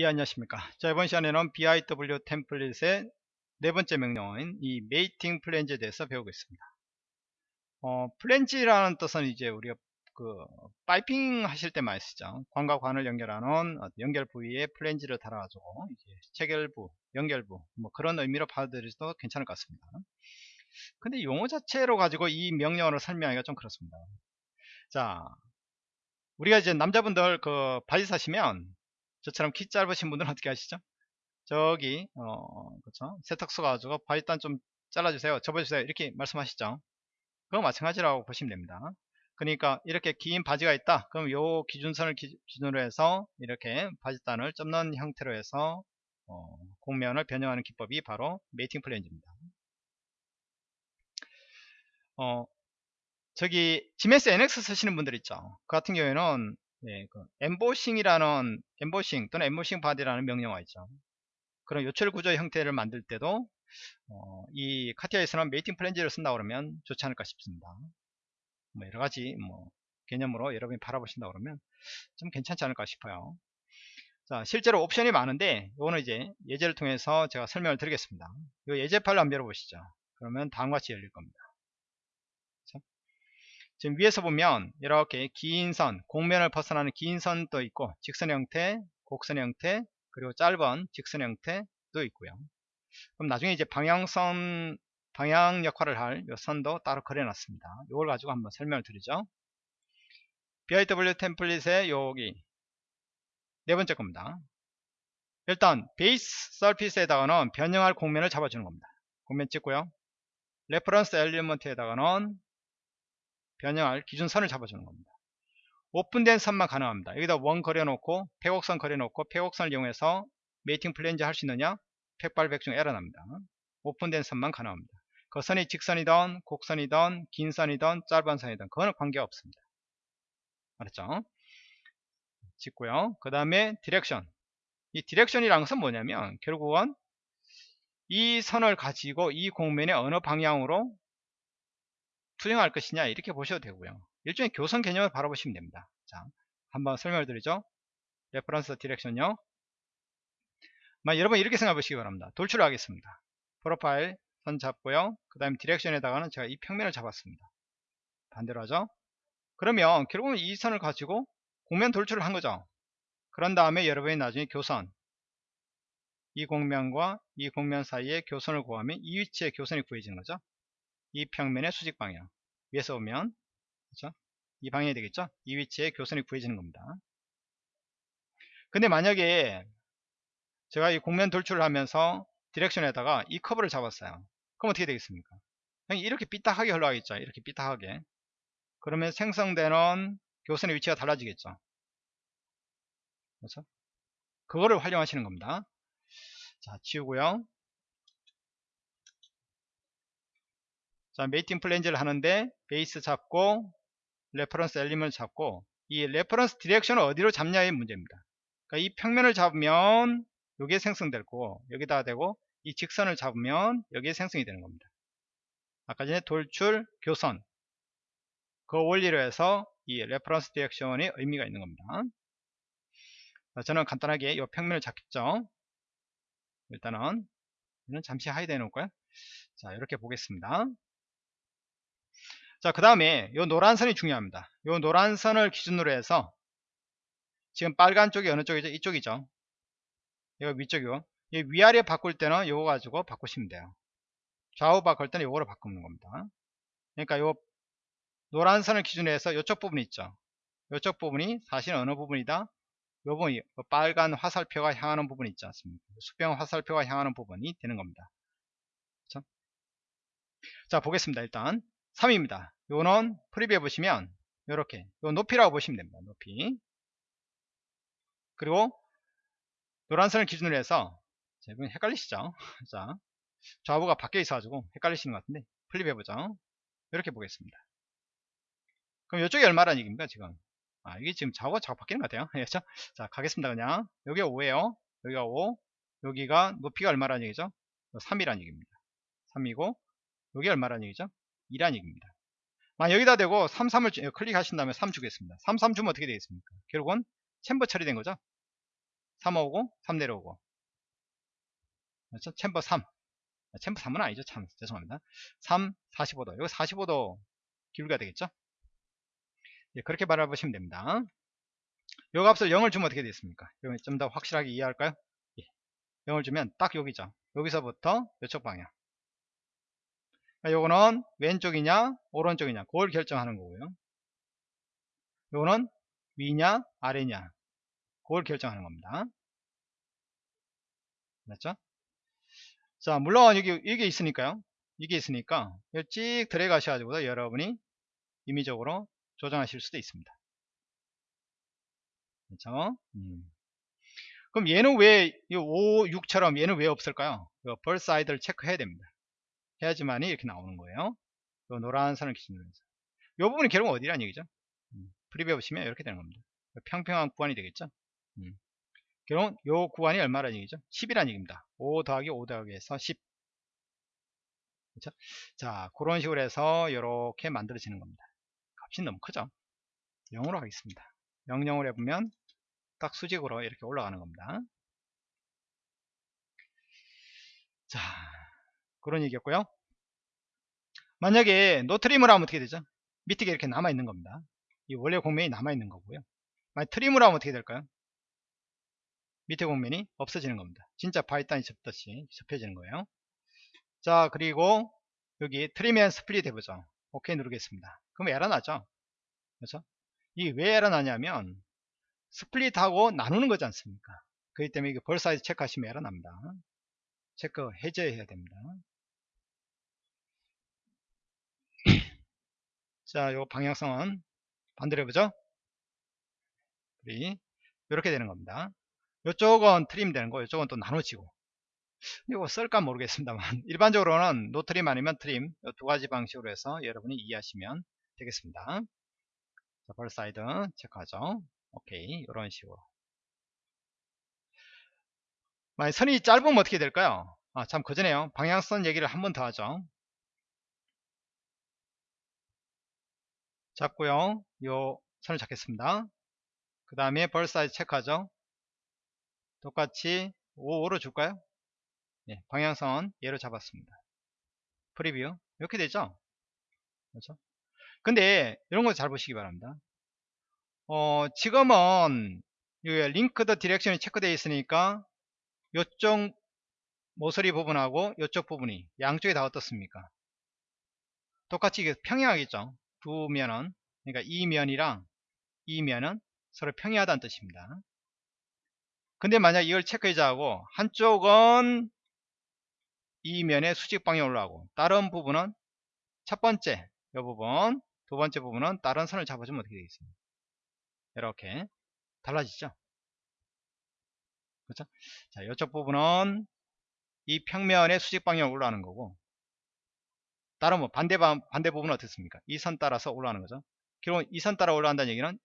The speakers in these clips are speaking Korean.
예 안녕하십니까. 자 이번 시간에는 BIW 템플릿의 네 번째 명령어인 이 mating flange에 대해서 배우겠습니다. 어 플랜지라는 뜻은 이제 우리가 그 piping 하실 때 많이 쓰죠. 관과 관을 연결하는 연결 부위에 플랜지를 달아가지고 체결부 연결부 뭐 그런 의미로 받아들여도 괜찮을 것 같습니다. 근데 용어 자체로 가지고 이 명령어를 설명하기가 좀 그렇습니다. 자 우리가 이제 남자분들 그 바지 사시면 저처럼 키 짧으신 분들은 어떻게 하시죠? 저기 어 그렇죠? 세탁소 가지고 바지단 좀 잘라주세요. 접어주세요. 이렇게 말씀하시죠. 그거 마찬가지라고 보시면 됩니다. 그러니까 이렇게 긴 바지가 있다. 그럼 요 기준선을 기준으로 해서 이렇게 바지단을 접는 형태로 해서 어, 곡면을 변형하는 기법이 바로 mating flange입니다. 어, 저기 지멘스 NX 쓰시는 분들 있죠? 그 같은 경우에는 예, 그 엠보싱이라는 엠보싱 또는 embossing body라는 명령어 있죠. 그런 요철 구조 형태를 만들 때도 어, 이 카티아에서는 mating flange를 쓴다 그러면 좋지 않을까 싶습니다. 뭐 여러 가지 뭐 개념으로 여러분이 바라보신다 그러면 좀 괜찮지 않을까 싶어요. 자, 실제로 옵션이 많은데 이거는 이제 예제를 통해서 제가 설명을 드리겠습니다. 이 예제 파일을 한번 열어보시죠. 그러면 다음과 같이 열릴 겁니다. 지금 위에서 보면 이렇게 긴 선, 공면을 벗어나는 긴 선도 있고 직선 형태, 곡선 형태, 그리고 짧은 직선 형태도 있고요. 그럼 나중에 이제 방향선, 방향 역할을 할 이 선도 따로 그려놨습니다. 이걸 가지고 한번 설명을 드리죠. BIW 템플릿의 여기 네 번째 겁니다. 일단 base surface에다가는 변형할 곡면을 잡아주는 겁니다. 곡면 찍고요. reference element에다가는 변형할 기준선을 잡아주는 겁니다. 오픈된 선만 가능합니다. 여기다 원 그려놓고 폐곡선 그려놓고 폐곡선을 이용해서 mating flange 할 수 있느냐? 백발백중 에러 납니다. 오픈된 선만 가능합니다. 그 선이 직선이든 곡선이든 긴 선이든 짧은 선이든 그거는 관계없습니다. 알았죠? 찍고요. 그 다음에 direction. 이 direction이라는 것은 뭐냐면 결국은 이 선을 가지고 이 곡면의 어느 방향으로 투영할 것이냐 이렇게 보셔도 되고요. 일종의 교선 개념을 바라보시면 됩니다. 자 한번 설명을 드리죠. reference direction요. 여러분 이렇게 생각해 보시기 바랍니다. 돌출을 하겠습니다. profile 선 잡고요. 그 다음에 direction에다가는 제가 이 평면을 잡았습니다. 반대로 하죠. 그러면 결국은 이 선을 가지고 공면 돌출을 한 거죠. 그런 다음에 여러분이 나중에 교선. 이 공면과 이 공면 사이에 교선을 구하면 이 위치에 교선이 구해지는 거죠 이 평면의 수직 방향. 위에서 보면 그렇죠? 이 방향이 되겠죠? 이 위치에 교선이 구해지는 겁니다. 근데 만약에 제가 이 공면 돌출을 하면서 디렉션에다가 이 커브를 잡았어요. 그럼 어떻게 되겠습니까? 이렇게 삐딱하게 흘러가겠죠? 이렇게 삐딱하게. 그러면 생성되는 교선의 위치가 달라지겠죠? 그렇죠? 그거를 활용하시는 겁니다. 자 지우고요 자, mating flange를 하는데 base 잡고 reference element 잡고 이 reference direction을 어디로 잡냐의 문제입니다. 그러니까 이 평면을 잡으면 여기에 생성될 거고 여기다 대고 이 직선을 잡으면 여기에 생성이 되는 겁니다. 아까 전에 돌출 교선 그 원리로 해서 이 reference direction의 의미가 있는 겁니다. 자, 저는 간단하게 이 평면을 잡겠죠. 일단은 잠시 hide 해놓을까요? 자 이렇게 보겠습니다. 자, 그 다음에 이 노란 선이 중요합니다. 이 노란 선을 기준으로 해서 지금 빨간 쪽이 어느 쪽이죠? 이쪽이죠. 이거 위쪽이고 이 위아래 바꿀 때는 이거 가지고 바꾸시면 돼요. 좌우 바꿀 때는 이거로 바꾸는 겁니다. 그러니까 이 노란 선을 기준으로 해서 이쪽 부분이 있죠. 이쪽 부분이 사실 어느 부분이다? 이 부분이 빨간 화살표가 향하는 부분이 있지 않습니까? 수평 화살표가 향하는 부분이 되는 겁니다. 자 보겠습니다. 일단 3입니다. 요는 프리뷰에 보시면 이렇게 요 높이라고 보시면 됩니다. 높이 그리고 노란 선을 기준으로 해서 자, 이 부분 헷갈리시죠? 자 좌우가 밖에 있어가지고 헷갈리시는 것 같은데 flip 해 보죠. 이렇게 보겠습니다. 그럼 이쪽이 얼마라는 얘기입니까 지금? 아 이게 지금 좌우가 자꾸 바뀌는 것 같아요. 그렇죠? 자 가겠습니다 그냥 여기가 5에요 여기가 5 여기가 높이가 얼마라는 얘기죠? 3이라는 얘기입니다. 3이고 여기 얼마라는 얘기죠? 2란 얘기입니다. 만 여기다 대고 3, 3을 주, 클릭하신 다음에 3 주겠습니다. 3, 3 주면 어떻게 되겠습니까? 결국은 챔버 처리된 거죠. 3 오고 3 내려오고 그렇죠? 챔버 3 아, 챔버 3은 아니죠 참 죄송합니다 3 45도 이거 45도 기울기가 되겠죠 예, 그렇게 바라보시면 됩니다 요 값을 0을 주면 어떻게 되겠습니까 좀 더 확실하게 이해할까요 예. 0을 주면 딱 여기죠 여기서부터 이쪽 방향 요거는 왼쪽이냐 오른쪽이냐 그걸 결정하는 거고요. 요거는 위냐 아래냐 그걸 결정하는 겁니다. 맞죠? 자 물론 여기 이게 있으니까요. 이게 있으니까 찍 들어가셔가지고 여러분이 임의적으로 조정하실 수도 있습니다. 그렇죠? 음. 그럼 얘는 왜 5, 6처럼 얘는 왜 없을까요? both side를 체크해야 됩니다 해야지만이 이렇게 나오는 거예요. 요 노란 선을 기준으로 해서. 이 부분이 결국 어디란 얘기죠? 음. preview 보시면 이렇게 되는 겁니다. 평평한 구간이 되겠죠? 음. 결국 요 구간이 얼마란 얘기죠? 10이란 얘기입니다. 5 더하기 5 더하기 해서 10 그렇죠? 자 그런 식으로 해서 이렇게 만들어지는 겁니다. 값이 너무 크죠? 0으로 하겠습니다. 0 0으로 해보면 딱 수직으로 이렇게 올라가는 겁니다. 자 그런 얘기였고요. 만약에 노트림을 하면 어떻게 되죠? 밑에 이렇게 남아 있는 겁니다. 이 원래 공면이 남아 있는 거고요. 만약 트림을 하면 어떻게 될까요? 밑에 공면이 없어지는 겁니다. 진짜 바이단이 접듯이 접혀지는 거예요. 자 그리고 여기 trim and split 해보죠. 오케이 누르겠습니다. 그럼 에러 나죠? 그렇죠? 이게 왜 에러 나냐면 split하고 나누는 거지 않습니까? 그렇기 때문에 이게 both sides 체크하시면 에러 납니다. 체크 해제해야 됩니다 자, 요 방향성은 반대로 해보죠. 이렇게 되는 겁니다. 이쪽은 trim 되는 거, 이쪽은 또 나눠지고. 이거 쓸까 모르겠습니다만 일반적으로는 no trim 아니면 trim 두 가지 방식으로 해서 여러분이 이해하시면 되겠습니다. 자, both side 체크하죠. 오케이, 이런 식으로. 만약 선이 짧으면 어떻게 될까요? 아, 참, 그전에요. 방향선 얘기를 한 번 더 하죠. 잡고요. 요 선을 잡겠습니다. 그 다음에 both sides 체크하죠. 똑같이 5, 5로 줄까요? 네, 방향선 얘로 잡았습니다. preview 이렇게 되죠? 그렇죠? 근데 이런 거 잘 보시기 바랍니다. 어, 지금은 linked direction이 체크되어 있으니까 이쪽 모서리 부분하고 이쪽 부분이 양쪽에 다 어떻습니까? 똑같이 평행하겠죠? 두 면은 그러니까 이 면이랑 이 면은 서로 평이하다는 뜻입니다. 근데 만약 이걸 체크해자 하고 한쪽은 이 면의 수직 방향으로 올라가고 다른 부분은 첫 번째 이 부분 두 번째 부분은 다른 선을 잡아주면 어떻게 되겠습니까? 이렇게 달라지죠. 그렇죠? 자, 이쪽 부분은 이 평면의 수직 방향으로 올라가는 거고 다른 뭐 반대 반대 부분은 어떻습니까? 이 선 따라서 올라가는 거죠. 결국 이 선 따라 올라간다는 얘기는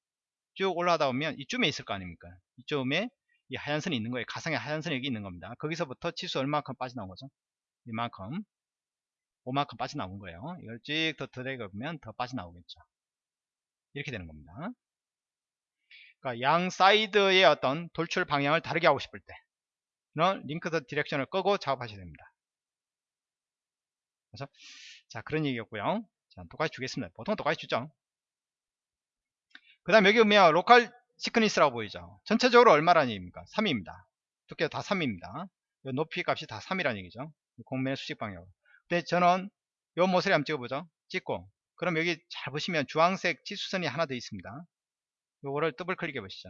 쭉 올라가다 보면 이쯤에 있을 거 아닙니까? 이쯤에 이 하얀 선이 있는 거예요. 가상의 하얀 선이 여기 있는 겁니다. 거기서부터 치수 얼마큼 빠져나온 거죠? 이만큼 5만큼 빠져나온 거예요. 이걸 쭉 더 드래그 보면 더 빠져나오겠죠. 이렇게 되는 겁니다. 그러니까 양 사이드의 어떤 돌출 방향을 다르게 하고 싶을 때는 linked direction을 끄고 작업하셔야 됩니다. 그래서 자 그런 얘기였고요. 자 똑같이 주겠습니다. 보통 똑같이 주죠. 그 다음 여기 보면 local thickness라고 보이죠. 전체적으로 얼마라는 얘기입니까? 3입니다. 두께가 다 3입니다. 높이 값이 다 3이라는 얘기죠. 공면의 수직 방향 근데 저는 요 모서리 한번 찍어보죠. 찍고. 그럼 여기 잘 보시면 주황색 치수선이 하나 더 있습니다. 요거를 더블 클릭해 보시죠.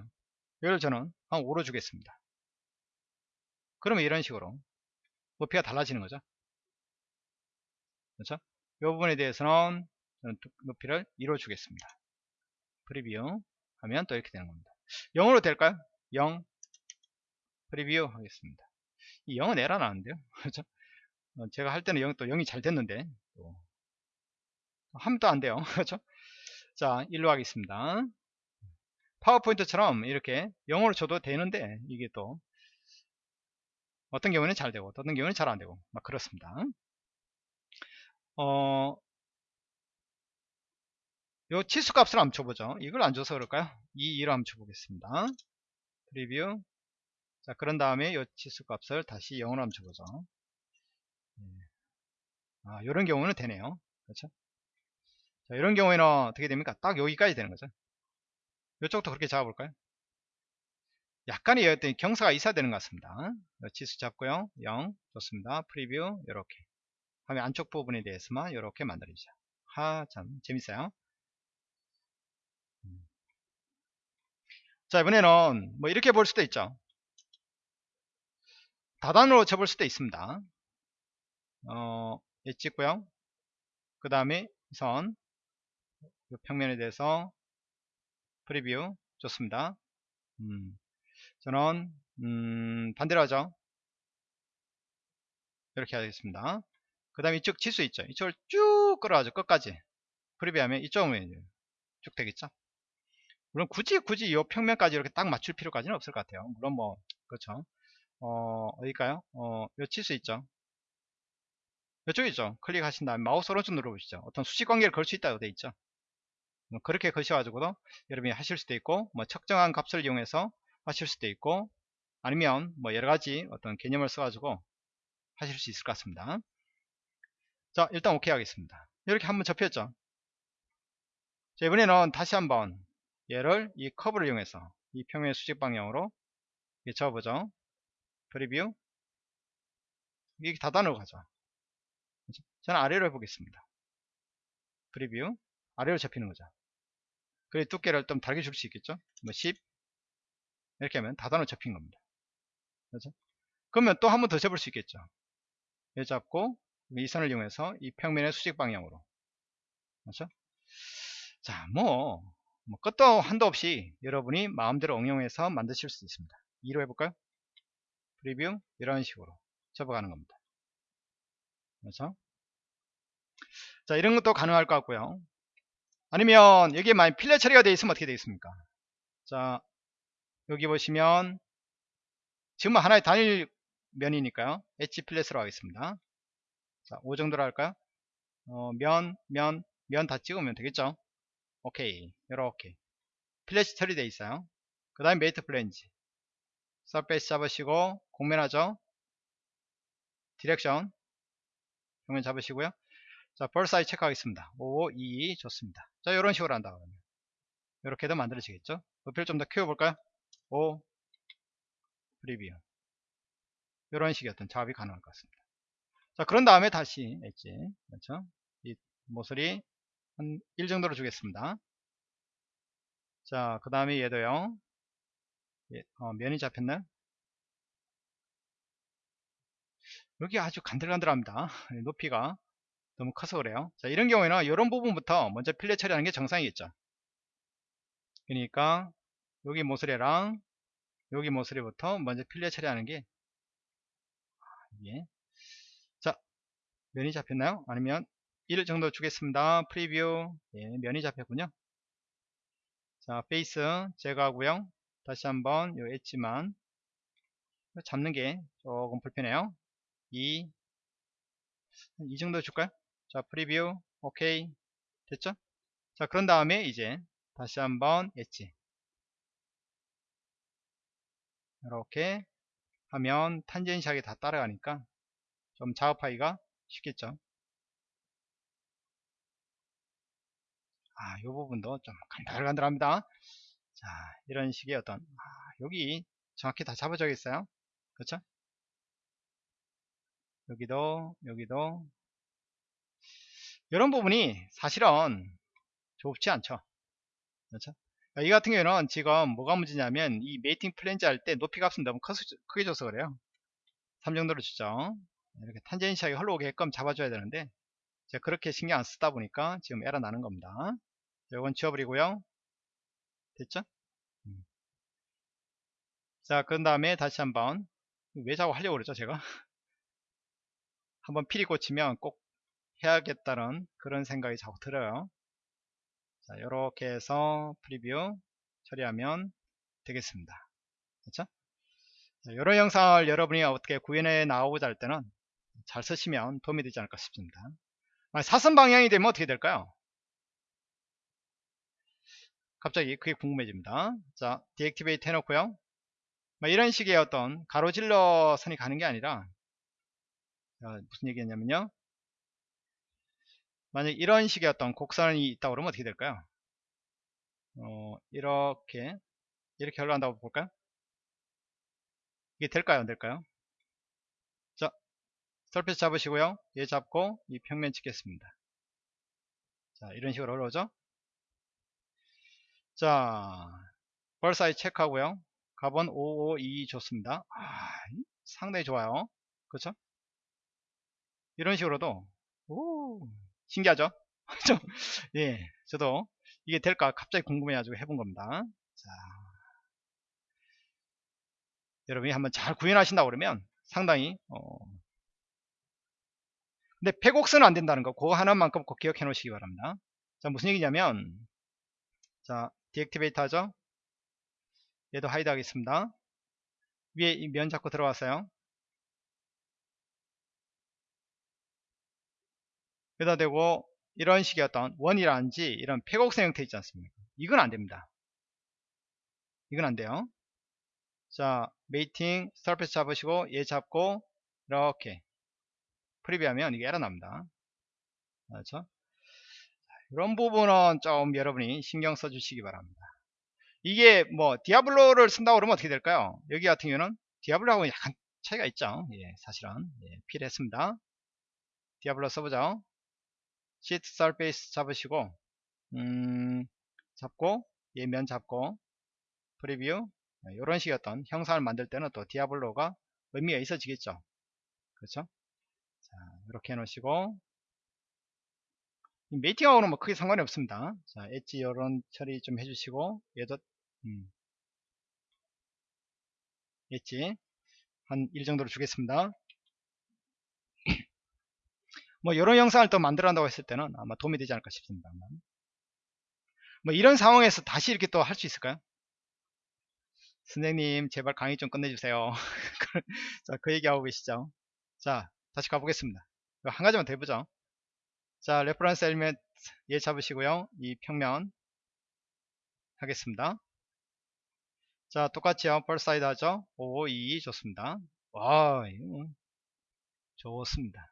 이걸 저는 한 5로 주겠습니다. 그러면 이런 식으로 높이가 달라지는 거죠. 그렇죠 이 부분에 대해서는 높이를 2로 주겠습니다. preview 하면 또 이렇게 되는 겁니다. 0으로 될까요? 0 preview 하겠습니다. 이 0은 에러 나는데요. 그렇죠? 어, 제가 할 때는 0, 또 0이 잘 됐는데 또또안 돼요. 그렇죠? 자, 1로 하겠습니다. 파워포인트처럼 이렇게 0으로 줘도 되는데 이게 또 어떤 경우는 잘 되고 어떤 경우는 잘 안 되고 막 그렇습니다. 어, 요 치수 값을 줘보죠. 이걸 안 줘서 그럴까요? 이 2로 한번 줘보겠습니다. 프리뷰. 자, 그런 다음에 이 치수 값을 다시 0으로 한번 줘보죠. 예. 아, 이런 경우는 되네요. 그렇죠? 자, 이런 경우에는 어떻게 됩니까? 딱 여기까지 되는 거죠. 이쪽도 그렇게 잡아볼까요? 약간의 어떤 경사가 있어야 되는 것 같습니다. 치수 잡고요. 0 좋습니다. 프리뷰 이렇게 하면 안쪽 부분에 대해서만 이렇게 만들어주죠. 하, 참 재밌어요. 음. 자 이번에는 뭐 이렇게 볼 수도 있죠. 다단으로 쳐볼 수도 있습니다. 어, 예 찍고요. 그 다음에 선 평면에 대해서 프리뷰 좋습니다. 음, 저는 음, 반대로 하죠. 이렇게 하겠습니다. 그 다음에 이쪽 치수 있죠. 이쪽을 쭉 끌어가죠. 끝까지. 프리뷰하면 이쪽은 쭉 되겠죠. 물론 굳이 굳이 이 평면까지 이렇게 딱 맞출 필요까지는 없을 것 같아요. 물론 뭐 그렇죠. 어, 어딜까요? 어, 요 치수 있죠. 이쪽이죠. 클릭하신 다음에 마우스 오른쪽 눌러보시죠. 어떤 수직 관계를 걸 수 있다고 되어 있죠. 뭐 그렇게 거셔가지고도 여러분이 하실 수도 있고, 뭐 측정한 값을 이용해서 하실 수도 있고, 아니면 뭐 여러가지 어떤 개념을 써가지고 하실 수 있을 것 같습니다. 자, 일단 오케이 하겠습니다. 이렇게 한번 접혔죠. 자, 이번에는 다시 한번 얘를 이 커브를 이용해서 이 평면 수직 방향으로 접어보죠. preview. 이게 다단으로 가죠. 저는 아래로 해보겠습니다. preview. 아래로 잡히는 거죠. 그리고 두께를 좀 다르게 줄 수 있겠죠? 뭐 10. 이렇게 하면 다단으로 잡힌 겁니다. 그렇죠? 그러면 또 한 번 더 접을 수 있겠죠. 얘 잡고 이 선을 이용해서 이 평면의 수직 방향으로. 그렇죠? 자, 뭐, 뭐 끝도 한도 없이 여러분이 마음대로 응용해서 만드실 수 있습니다. 2로 해볼까요? 프리뷰 이런 식으로 접어가는 겁니다. 그렇죠? 자 이런 것도 가능할 것 같고요. 아니면 여기에 만약 필렛 처리가 되어 있으면 어떻게 되겠습니까? 자 여기 보시면 지금 하나의 단일 면이니까요. 엣지 필렛으로 하겠습니다. 자, 5 정도로 할까요? 어, 면, 면, 면 다 찍으면 되겠죠? 오케이. 이렇게. fillet이 처리되어 있어요. 그 다음에 mate flange. surface 잡으시고 공면하죠 direction 공면 잡으시고요 자, both sides 체크하겠습니다. 5, 2, 2 좋습니다. 자, 이런 식으로 한다 그러면 이렇게도 만들어지겠죠? 높이를 좀 더 키워볼까요? 5 프리뷰 이런 식의 어떤 작업이 가능할 것 같습니다. 자, 그런 다음에 다시 엣지 그렇죠? 이 모서리 한 1 정도로 주겠습니다. 자, 그 다음에 얘도요. 예, 어, 면이 잡혔나요? 여기 아주 간들간들합니다. 높이가 너무 커서 그래요. 자, 이런 경우에는 이런 부분부터 먼저 필렛 처리하는 게 정상이겠죠. 그러니까 여기 모서리랑 여기 모서리부터 먼저 fillet 처리하는 게 예. 자, 면이 잡혔나요? 아니면 1 정도 주겠습니다. preview 예, 면이 잡혔군요. 자, face 제거하고요. 다시 한번 요 엣지만 잡는 게 조금 불편해요 2, 이 정도 줄까요? 자 preview 오케이 됐죠? 자 그런 다음에 이제 다시 한번 엣지 이렇게 하면 탄젠시하게 다 따라가니까 좀 작업하기가 쉽겠죠 아, 이 부분도 좀 간들간들합니다. 자, 이런 식의 어떤 아, 여기 정확히 다 잡아줘야겠어요. 그렇죠? 여기도 여기도 이런 부분이 사실은 좁지 않죠. 그렇죠? 이 같은 경우는 지금 뭐가 문제냐면 이 mating flange 할 때 높이 값은 너무 커, 크게 줘서 그래요. 3 정도로 주죠. 이렇게 tangency하게 흘러오게끔 잡아줘야 되는데 제가 그렇게 신경 안 쓰다 보니까 지금 에러 나는 겁니다. 이건 지워버리고요. 됐죠? 음. 자, 그 다음에 다시 한번 왜 자꾸 하려고 그러죠, 제가? 한번 필이 꽂히면 꼭 해야겠다는 그런 생각이 자꾸 들어요. 자, 이렇게 해서 프리뷰 처리하면 되겠습니다. 그렇죠? 이런 영상을 여러분이 어떻게 구현해 나오고자 할 때는 잘 쓰시면 도움이 되지 않을까 싶습니다. 사선 방향이 되면 어떻게 될까요? 갑자기 그게 궁금해집니다. 자, deactivate 해놓고요. 뭐 이런 식의 어떤 가로질러 선이 가는 게 아니라 자, 무슨 얘기했냐면요 만약 이런 식의 어떤 곡선이 있다 그러면 어떻게 될까요 어, 이렇게 이렇게 흘러간다고 볼까요 이게 될까요 안 될까요 자 surface 잡으시고요. 얘 잡고 이 평면 찍겠습니다. 자 이런 식으로 올라오죠? 자 벌사이 체크하고요. 가본 552 좋습니다. 아, 상당히 좋아요. 그렇죠? 이런 식으로도 오 신기하죠? 좀, 예 저도 이게 될까 갑자기 궁금해 가지고 해본 겁니다. 자 여러분이 한번 잘 구현하신다 그러면 상당히 어 근데 폐곡선은 안 된다는 거. 그거 하나만큼 꼭 기억해 놓으시기 바랍니다. 자 무슨 얘기냐면 자 deactivate 하죠? 얘도 hide 하겠습니다. 위에 이 면 잡고 들어왔어요. 여기다 대고 이런 식의 어떤 원이라든지 이런 폐곡선 형태 있지 않습니까? 이건 안 됩니다. 이건 안 돼요. 자 mating surface 잡으시고 얘 잡고 이렇게 preview하면 이게 에러 납니다. 그렇죠? 이런 부분은 좀 여러분이 신경 써 주시기 바랍니다. 이게 뭐 Diabolo를 쓴다고 그러면 어떻게 될까요? 여기 같은 경우는 Diabolo하고 약간 차이가 있죠? 예, 사실은. 예, 필요했습니다. Diabolo 써보죠. seat surface 잡으시고 음, 잡고 얘면 잡고 preview. 이런 식의 어떤 형상을 만들 때는 또 디아블로가 의미가 있어지겠죠? 그렇죠? 자 이렇게 해 놓으시고 메이팅하고는 뭐 크게 상관이 없습니다. 자 엣지 이런 처리 좀 해주시고 얘도 음, 엣지 한 1 정도로 주겠습니다. 뭐 이런 영상을 또 만들어 한다고 했을 때는 아마 도움이 되지 않을까 싶습니다. 뭐 이런 상황에서 다시 이렇게 또 할 수 있을까요? 선생님 제발 강의 좀 끝내주세요. 자 그 얘기하고 계시죠. 자 다시 가보겠습니다 한 가지만 더 해보죠. 자 reference element 얘 잡으시고요. 이 평면 하겠습니다. 자 똑같이요. 펄사이드 하죠. 5 2 좋습니다. 와 좋습니다.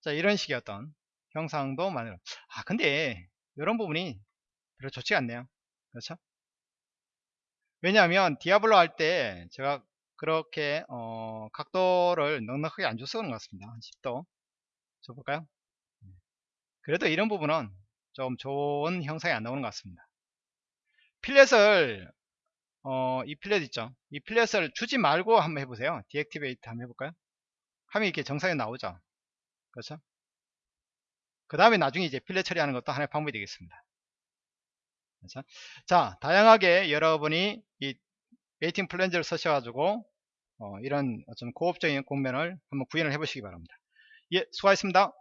자 이런 식의 어떤 형상도 만들어. 아 근데 이런 부분이 별로 좋지가 않네요. 그렇죠? 왜냐하면 Diabolo 할 때 제가 그렇게 어, 각도를 넉넉하게 안 그런 것 같습니다. 한 10도 줘볼까요? 그래도 이런 부분은 좀 좋은 형상이 안 나오는 것 같습니다. fillet을 어, 이 fillet 있죠? 이 fillet을 주지 말고 한번 해보세요. deactivate 한번 해볼까요? 하면 이렇게 정상에 나오죠? 그렇죠? 그 다음에 나중에 이제 fillet 처리하는 것도 하나의 방법이 되겠습니다. 그렇죠? 자 다양하게 여러분이 이 mating flange를 쓰셔가지고 어, 이런 어떤 고급적인 곡면을 한번 구현을 해 보시기 바랍니다 예 수고하셨습니다